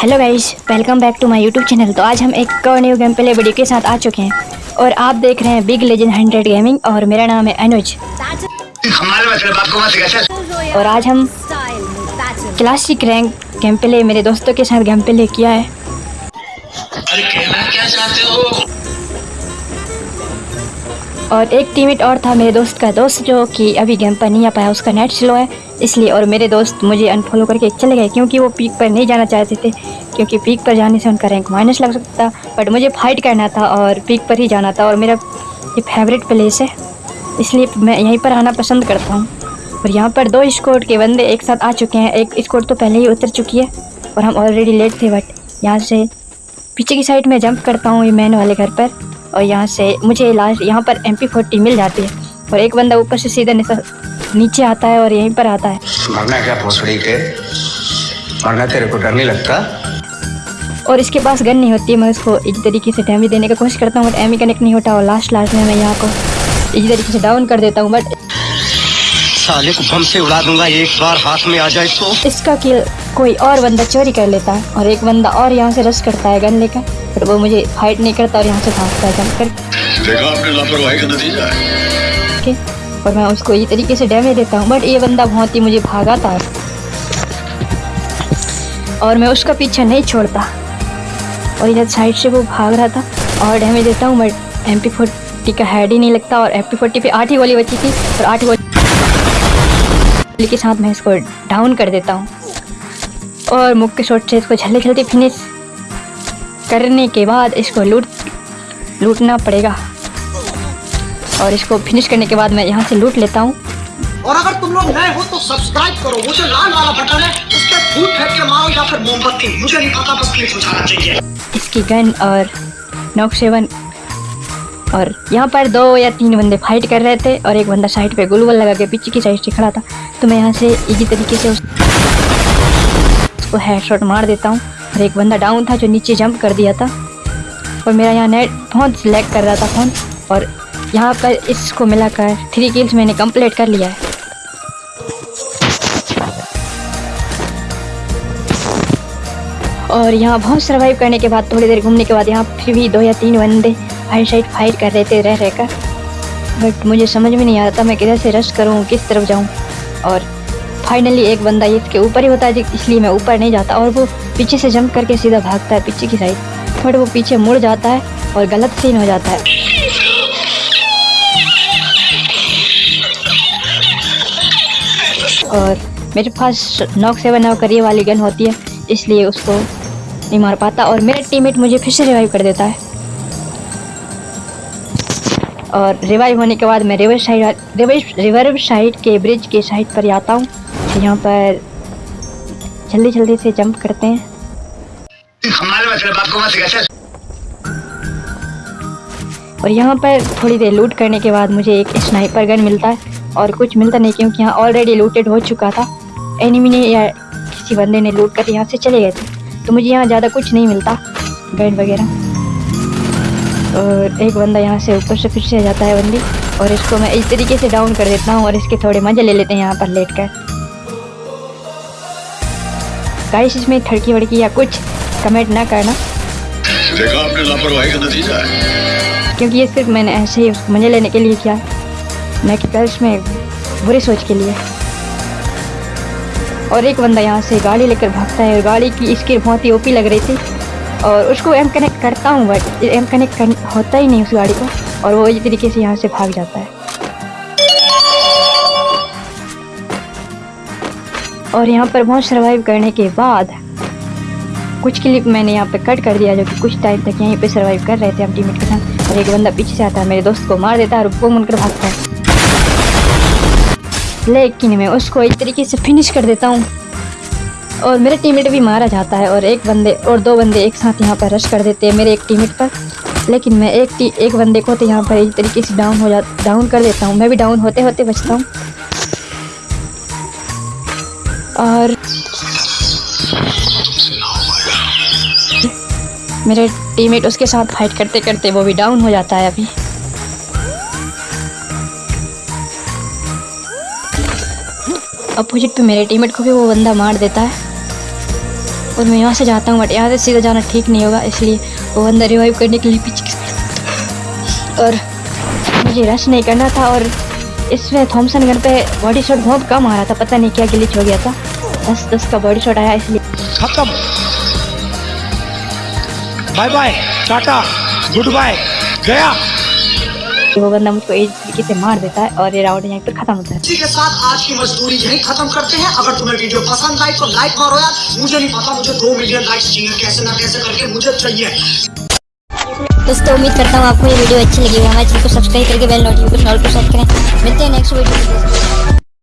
Hello guys welcome back to my YouTube channel तो आज हम एक और न्यू गेम प्ले वीडियो के साथ आ चुके हैं। और आप देख रहे हैं बिग लेजेंड हंड्रेड गेमिंग और मेरा नाम है अनुज। और आज हम क्लासिक रैंक गेम प्ले मेरे दोस्तों के साथ गेम प्ले किया है। अरे क्या चाहते हो? और एक टीममेट और था मेरे दोस्त का दोस्त जो कि अभी गेम पर नहीं आ पाया, उसका नेट स्लो है। इसलिए और मेरे दोस्त मुझे अनफॉलो करके चले गए, क्योंकि वो पीक पर नहीं जाना चाहते थे, क्योंकि पीक पर जाने से उनका रैंक माइनस लग सकता था बट मुझे फाइट करना था और पीक पर ही जाना था, और मेरा ये फेवरेट प्लेस है। इसलिए मैं यहीं पर आना पसंद करता हूँ। और यहाँ पर दो स्कोर के बंदे एक साथ आ चुके हैं, एक स्कोर तो पहले ही उतर चुकी है, और हम ऑलरेडी लेट थे बट यहाँ से पीछे की साइड में जंप करता हूँ ये मैन वाले घर पर। और यहाँ से मुझे लास्ट यहाँ पर एम पी फोर्टी मिल जाती है। और एक बंदा ऊपर से सीधा नीचे आता है और यहीं पर आता है। मरना क्या भोसड़ी के मरना तेरे को डर नहीं लगता? और इसके पास गन नहीं होती है मैं उसको इस तरीके से डैमेज देने की कोशिश करता हूँ बट एमी कनेक्ट नहीं होता और लास्ट लास्ट में मैं यहाँ को इस तरीके से डाउन कर देता हूँ बट साले को बम से उड़ा दूँगा एक बार हाथ में आ जाए तो। इसका किल कोई और बंदा चोरी कर लेता है और एक बंदा और यहाँ से रश करता है गन लेकर बट वो मुझे फाइट नहीं करता और यहाँ से भागता है जम कर देखा आपने लापरवाही का नतीजा है। और मैं उसको ये तरीके से डैमेज देता हूँ बट ये बंदा बहुत ही मुझे भागाता है और मैं उसका पीछा नहीं छोड़ता। और इधर साइड से वो भाग रहा था और डैमेज देता हूँ बट एम पी फोर्टी का हेड ही नहीं लगता और एम पी फोर्टी पे आठ ही गोली बची थी और आठ गोली के साथ मैं इसको डाउन कर देता हूँ। और मुख के शॉट से इसको जल्दी जल्दी फिनिश करने के बाद इसको लूट लूटना पड़ेगा। और इसको फिनिश करने के बाद मैं यहाँ से लूट लेता हूँ। और अगर तुम लोग नए हो तो सब्सक्राइब करो। वो जो लाल वाला बटन है उस पर फूट फेंक के मारो या फिर मोमबत्ती। मुझे नहीं पता बस क्लिक हो जाना चाहिए। इसकी गन और नॉक सेवन और यहाँ पर दो या तीन बंदे फाइट कर रहे थे और एक बंदा साइड पे गुलवल लगा के पीछे की साइड से खड़ा था। तो मैं यहाँ से इजी तरीके से उस उसको हेडशॉट मार देता हूँ। और एक बंदा डाउन था जो नीचे जंप कर दिया था। और मेरा यहाँ नेट बहुत सिलेक्ट कर रहा था फ़ोन और यहाँ पर इसको मिलाकर थ्री किल्स मैंने कंप्लीट कर लिया है। और यहाँ बहुत सर्वाइव करने के बाद, थोड़ी देर घूमने के बाद यहाँ फिर भी दो या तीन बंदे हाई साइड फाइट कर रहे थे रह रहकर बट मुझे समझ में नहीं आ रहा था मैं किधर से रश करूँ, किस तरफ़ जाऊँ। और फाइनली एक बंदा इसके ऊपर ही होता है, इसलिए मैं ऊपर नहीं जाता और वो पीछे से जंप करके सीधा भागता है पीछे की साइड बट वो पीछे मुड़ जाता है और गलत सीन हो जाता है। और मेरे पास नॉक सेवन नॉक करिए वाली गन होती है, इसलिए उसको नहीं मार पाता और मेरा टीममेट मुझे फिर से रिवाइव कर देता है। और रिवाइव होने के बाद मैं river side river river side के ब्रिज के साइड पर आता हूँ। यहाँ पर जल्दी जल्दी से जंप करते हैं। और यहाँ पर थोड़ी देर लूट करने के बाद मुझे एक स्नाइपर गन मिलता है और कुछ मिलता नहीं क्योंकि यहाँ ऑलरेडी लूटेड हो चुका था। एनिमी ने या किसी बंदे ने लूट कर यहाँ से चले गए थे तो मुझे यहाँ ज़्यादा कुछ नहीं मिलता गन वगैरह। और एक बंदा यहाँ से ऊपर से फिर से जाता है बंदी और इसको मैं इस तरीके से डाउन कर देता हूँ और इसके थोड़े मज़े ले लेते हैं यहाँ पर लेट कर गाइस इसमें ठड़की वड़की या कुछ कमेंट ना करना। देखा आपने लापरवाही का नतीजा है। क्योंकि ये सिर्फ़ मैंने ऐसे ही मज़े लेने के लिए किया। न कि गर्ल्स में बुरी सोच के लिए। और एक बंदा यहाँ से गाड़ी लेकर भागता है और गाड़ी की इसकी बहुत ही ओपी लग रही थी। और उसको एम कनेक्ट करता हूँ बट एम कनेक्ट कर, होता ही नहीं उस गाड़ी को। और वो इस तरीके से यहाँ से भाग जाता है। और यहाँ पर बहुत सर्वाइव करने के बाद कुछ क्लिप मैंने यहाँ पे कट कर दिया जो कि कुछ टाइम तक यहीं पे सर्वाइव कर रहे थे हम टीममेट के साथ। और एक बंदा पीछे से आता है मेरे दोस्त को मार देता है और वो मुनकर भागता है। लेकिन मैं उसको एक तरीके से फिनिश कर देता हूँ। और मेरा टीममेट भी मारा जाता है और एक बंदे और दो बंदे एक साथ यहाँ पर रश कर देते हैं मेरे एक टीममेट पर। लेकिन मैं एक टी, एक बंदे को तो यहाँ पर एक तरीके से डाउन हो जा डाउन कर देता हूँ। मैं भी डाउन होते होते बचता हूँ। और मेरे टीममेट उसके साथ फाइट करते करते वो भी डाउन हो जाता है अभी। अपोजिट पे मेरे टीममेट को भी वो बंदा मार देता है। और मैं यहाँ से जाता हूँ बट यहाँ से सीधा जाना ठीक नहीं होगा, इसलिए वो बंदा रिवाइव करने के लिए पीछे और मुझे रश नहीं करना था और इसमें थॉमसन गन पे बॉडी शॉट बहुत कम आ रहा था पता नहीं क्या गिलिच हो गया था। दस दस का बॉडी शॉट आया इसलिए। खत्म। Bye bye tata good bye गया। वो बंदा मुझको इस तरीके से मार देता है और ये राउंड यहाँ पर खत्म होता है। इसी के साथ आज की मजदूरी यही खत्म करते हैं। अगर तुम्हें वीडियो पसंद आई तो लाइक मारो यार। मुझे नहीं पता मुझे दो मिलियन लाइक्स चाहिए। कैसे ना कैसे करके मुझे चाहिए। दोस्तों, उम्मीद करता हूँ आपको ये वीडियो अच्छी लगी हमारे चैनल को सब्सक्राइब करके बेल नोटिफिकेशन ऑल पर सेट करें। मिलते हैं नेक्स्ट वीडियो